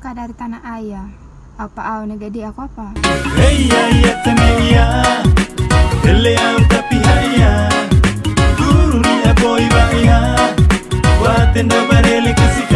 murka dari tanah ayah apa oh, au negadi aku apa? Ya ya temeya au tapi haya. Wa tenda kasih